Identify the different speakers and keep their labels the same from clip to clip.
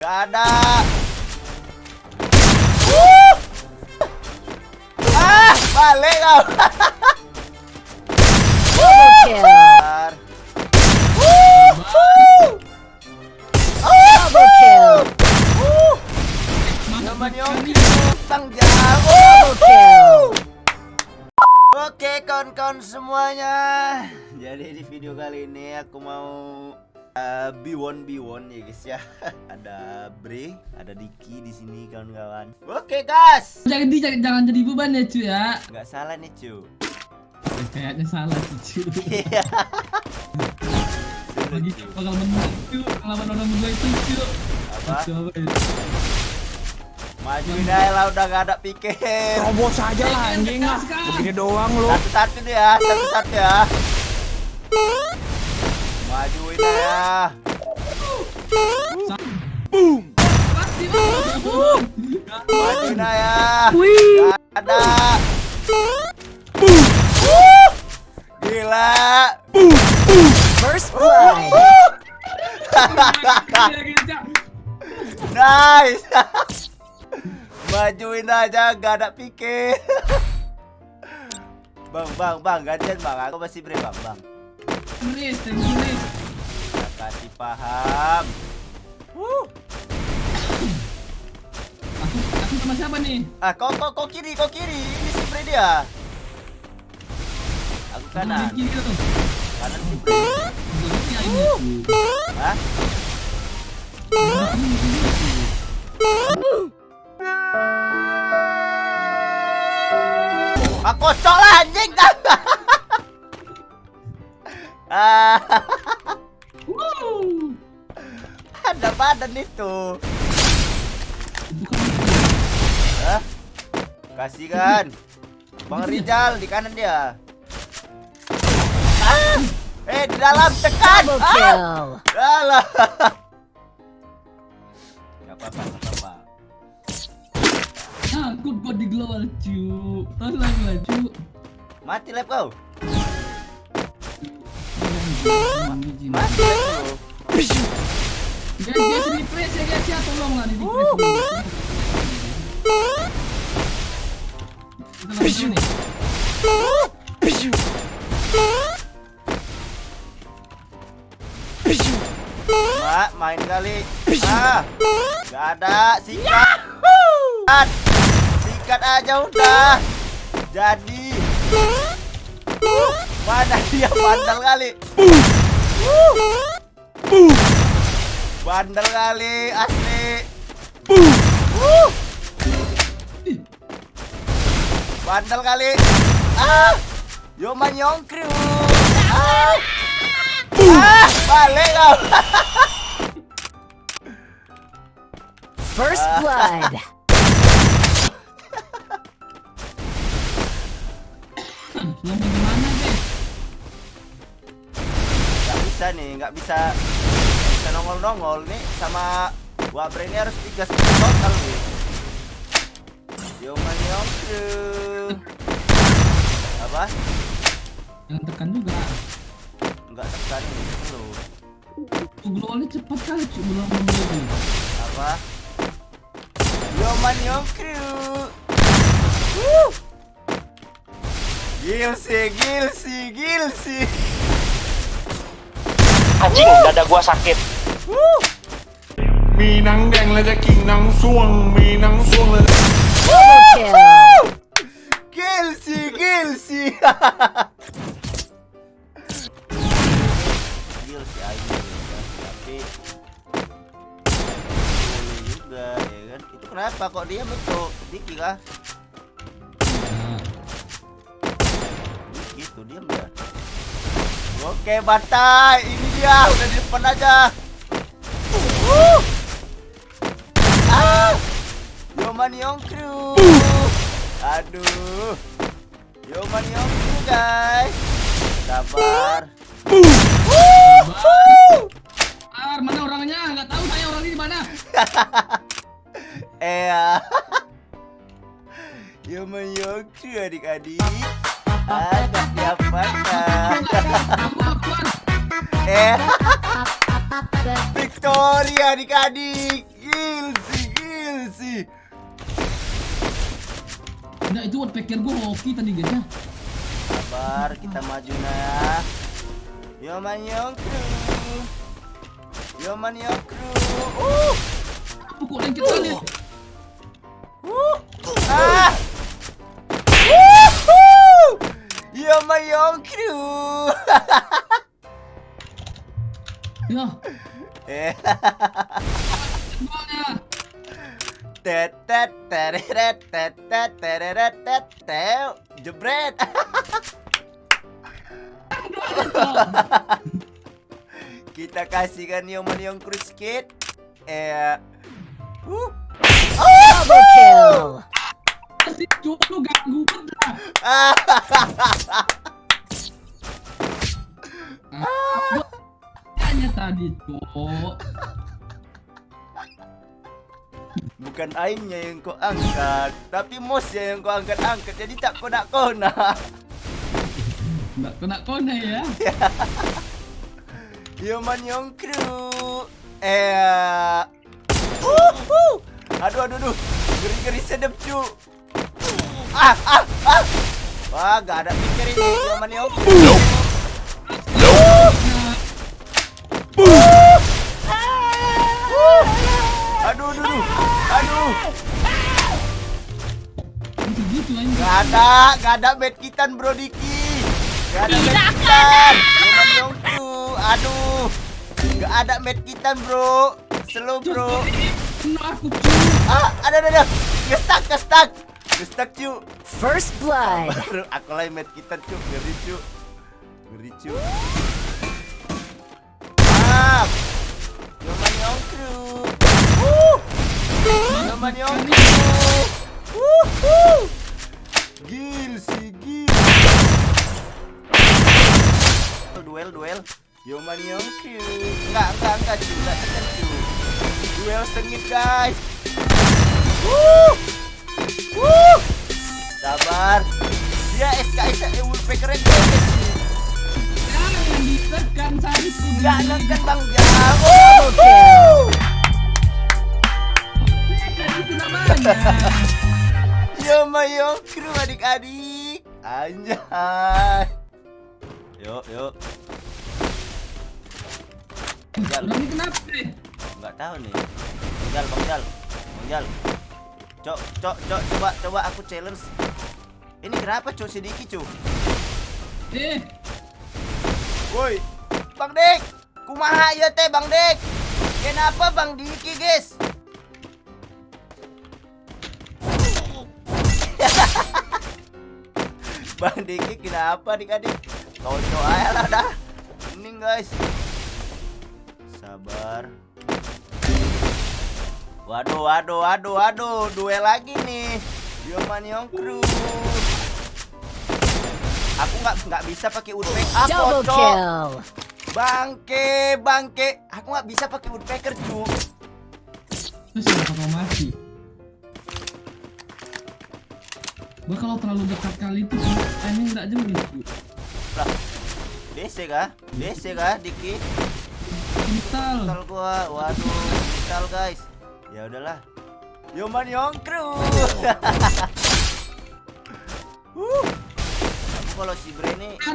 Speaker 1: Gak ada. Uh! Ah, balik kau. Oke kawan-kawan semuanya. Jadi di video kali ini aku mau uh, B1 B1 ya guys ya Ada Bre, ada Diki di sini kawan-kawan Oke guys
Speaker 2: Jangan di jangan, jangan jadi beban ya cuy ya.
Speaker 1: Nggak salah nih cu
Speaker 2: Eh, Kayaknya salah sih cuy.
Speaker 1: Iya
Speaker 2: Lagi bakal menang cuy. Pengalaman orang berdua itu cuy.
Speaker 1: Apa?
Speaker 2: Coba ya.
Speaker 1: Majuin aja lah udah gak ada pikir
Speaker 3: Terobos aja lah anjing lah. Begini doang lu.
Speaker 1: Satu-satu deh ya, satu-satu ya Majuin aja
Speaker 2: Pasti bang.
Speaker 1: Majuin aja
Speaker 4: Wih.
Speaker 1: Gak ada Uh! Gila
Speaker 4: First blood.
Speaker 1: Nice. Majuin aja gak ada pikir. bang, bang, bang, gantian bang. Aku masih bre bang, bang.
Speaker 2: You Riz.
Speaker 1: Gak kasih paham. Wuh.
Speaker 2: Aku aku sama siapa nih?
Speaker 1: Ah, kau, kau, kau kiri, kau kiri. Ini si bre dia. Aku kanan,
Speaker 2: kiri tuh.
Speaker 1: kanan
Speaker 2: ya ini.
Speaker 1: Hah? Ah, kocok lah anjing. ah, ada badan itu.
Speaker 2: Bukan
Speaker 1: Hah? Kasih kan. Bang Rizal di kanan dia. Ah! Eh, di dalam tekan. Ah! Alah. Gak apa-apa, gak apa-apa.
Speaker 2: Aku kok di global cu. Lagi lah cu.
Speaker 1: Mati lab kau.
Speaker 2: Guys, ya ya, di.
Speaker 1: Mak, main kali. Ah, gak ada. Sikat. Sikat. Sikat aja udah. Jadi. Uh, Mana dia bandel kali. Uh. Bandel kali asli. Uh. Bandel kali. Ah. Yo manyong kru. Ah. Ah, balik kau.
Speaker 4: First blood.
Speaker 2: Yang gimana
Speaker 1: bisa nih, nggak bisa bisa nongol-nongol nih sama Wabre ini harus tiga skill total nih. Yo manyong kru. Apa?
Speaker 2: Yang tekan juga.
Speaker 1: Enggak tekan ini dulu.
Speaker 2: Tuh globalnya cepat kali cu belum membeli.
Speaker 1: Apa? Yo manyong kru. Wuh. Gilsi, gilsi, gilsi
Speaker 3: anjing dada gua sakit.
Speaker 5: Minang deng lada kinang suang Minang suang
Speaker 4: lada Kill
Speaker 1: si Tapi juga ya kan Itu kenapa kok dia betul Diki lah Gitu dia Oke batai dia udah di depan aja. Uh. Ah. Yoman Yongkru. Aduh. Yoman Yongkru, guys. Sabar.
Speaker 2: Enggak itu woodpecker gua hoki tadi guys ya.
Speaker 1: Sabar, kita maju nah ya. Yo man yo crew. Yo man yo crew. Uh,
Speaker 2: Pukul kali.
Speaker 1: uh. Ah. Woohoo! Yo man yo crew.
Speaker 2: Ya,
Speaker 1: Eh, jebret. Kita kasihkan yo man yo crew skit. Eh. Uh.
Speaker 4: Double kill.
Speaker 2: Lu ganggu bener. Tadi cuk.
Speaker 1: Bukan aingnya yang kau angkat, tapi mosnya yang kau angkat-angkat. Jadi tak kena kona.
Speaker 2: Enggak kena kona ya.
Speaker 1: Yo man yong crew. Eh. Uh, uh. Aduh aduh aduh. Geri-geri sedap cu. Ah ah ah. Wah, gak ada pikir ini. Yo man yong crew. Aduh aduh aduh. Aduh. Gak ada, gak ada bed kitan bro Diki. Gak ada bed kitan Cuman yongku Aduh Gak ada bed kitan bro. Slow bro. Ah ada ada ada. Gestak gestak. Gestak cu.
Speaker 4: First blood.
Speaker 1: Baru aku lagi bed kitan cu. Ngeri cu. Ngeri cu. Ah Cuman yongku Wuh Gil si gil Duel duel Yo man yo Q Enggak enggak enggak Enggak tekan Duel sengit guys Wuh Wuh Sabar Dia SKS eh Woodpecker nya guys
Speaker 2: Jangan ditekan saya.
Speaker 1: Enggak neken bang Jam
Speaker 4: Double
Speaker 1: Yo mayo kru adik-adik. Anjay. Yuk yuk Jal
Speaker 2: ini kenapa nih?
Speaker 1: Enggak tahu nih. Bang Jal Bang Jal. Bang Jal. Cok cok cok. Coba coba aku challenge. Ini kenapa cok? Sedikit cok.
Speaker 2: Eh,
Speaker 1: Woi. Bang Dik. Kumaha ya teh Bang Dik? Kenapa Bang Diki guys Bang Diki kenapa adik-adik Kocok aja lah dah Ini guys Sabar Waduh waduh waduh waduh Duel lagi nih Yoman Yong Crew Aku nggak nggak bisa pakai woodpecker ah,
Speaker 4: Double
Speaker 1: kocok.
Speaker 4: kill.
Speaker 1: Bangke, bangke. Aku nggak bisa pakai woodpecker, cu.
Speaker 2: terus kenapa kau mati? Gua kalau terlalu dekat kali itu timing nggak cu.
Speaker 1: Lah. DC kah? DC kah, Diki?
Speaker 2: Kental.
Speaker 1: Mental gua. Waduh, mental guys. Ya udahlah. Yoman Yong Crew. uh. Aku kalau si Bre ini
Speaker 2: lari kan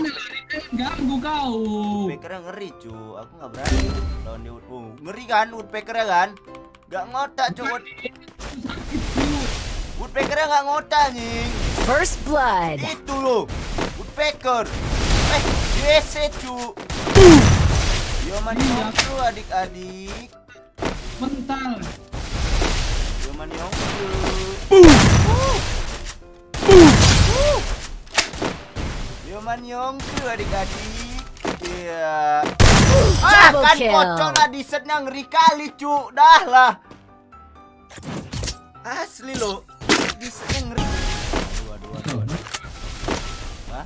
Speaker 2: ganggu kau.
Speaker 1: woodpeckernya ngeri, cu. Aku nggak berani lawan dia. Oh, ngeri kan woodpeckernya kan? Gak ngotak, cu.
Speaker 2: Sakit.
Speaker 1: Woodpeckernya nggak ngotak, nying.
Speaker 4: First blood.
Speaker 1: Itu loh, woodpecker. Eh, DC cu. Yo man
Speaker 2: Iya.
Speaker 1: yongku adik-adik.
Speaker 2: Mental.
Speaker 1: Yo man yongku. Yo man yongku adik-adik. Iya. Ah,
Speaker 4: Double
Speaker 1: kan kocok lah di setnya ngeri kali cu. Dah lah. Asli loh. Ngeri. Aduh, aduh, aduh. Hah?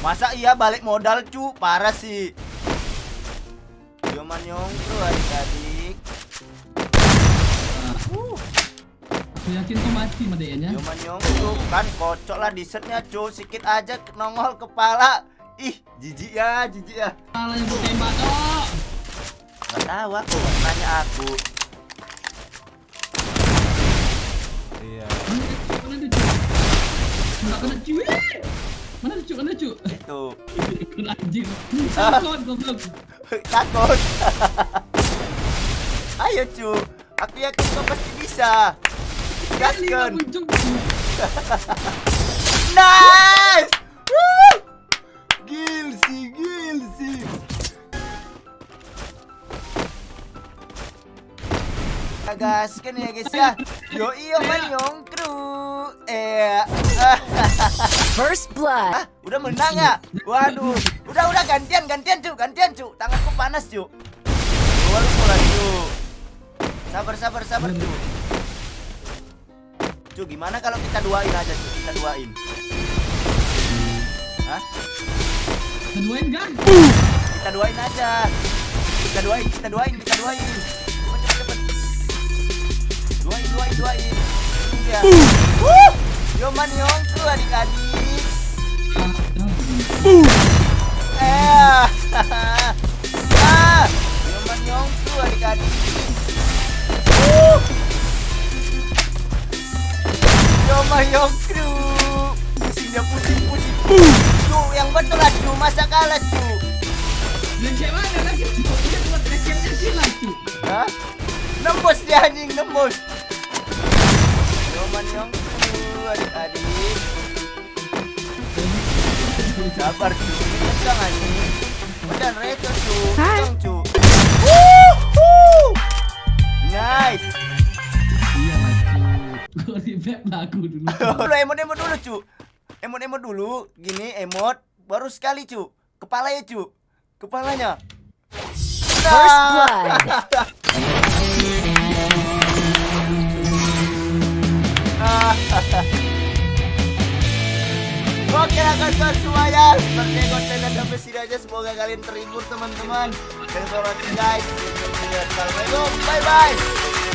Speaker 1: Masa iya balik modal cu? Parah sih. Yoman Yongkru adik-adik.
Speaker 2: Aku yakin kau mati madenya.
Speaker 1: Yoman Yongkru kan kocok lah di setnya cu. Sikit aja nongol kepala. Ih, jijik ya, jijik ya.
Speaker 2: Salah yang tembak kok.
Speaker 1: Gak tahu aku, nanya aku.
Speaker 2: Mana kena? Eh! Mana Cuk? Mana Cuk?
Speaker 1: Itu.
Speaker 2: Kena anjing. Sakon goblok.
Speaker 1: Takut. Ayo cu, aku yakin kau pasti bisa. Gaskan. Nice. Woo! Gilsi, gilsi. Gaskan ya guys ya. Yo iyo man yung. Eh.
Speaker 4: First
Speaker 1: Ah,
Speaker 4: blood.
Speaker 1: udah menang ya? Waduh, udah udah gantian gantian cu, gantian cu. Tanganku panas cu. Gua lu mulai cu. Sabar sabar sabar cu. Cu, gimana kalau kita duain aja cu? Kita duain. Hah?
Speaker 2: Keduain kan?
Speaker 1: Kita duain aja. Kita duain, kita duain, kita duain. Cepet cepet cepet. Duain duain duain. Ya. Yongku adik-adik.
Speaker 2: Ah, ah.
Speaker 1: Eh. ah. Yoman yongku adik-adik. Uh. Yoman yongku. Pusing dia pusing pusing. Cu, yang betul lah cu, masa kalah cu.
Speaker 2: Mana lagi buat.
Speaker 1: Hah? Nembus dia anjing, nembus. Yoman yongku adik-adik. Sabar cu, kencang anjing. Udah reto cu, kencang cu. Wuhu. Nice.
Speaker 2: Iya Cuk. Gua revive lagu dulu.
Speaker 1: Dulu emot emot dulu cu emot emot dulu gini emot baru sekali cu kepala ya cu kepalanya
Speaker 4: First blood.
Speaker 1: Oke lah kawan semuanya Seperti konten dan sampai sini aja Semoga kalian terhibur teman-teman. For watching guys. Assalamualaikum. Bye bye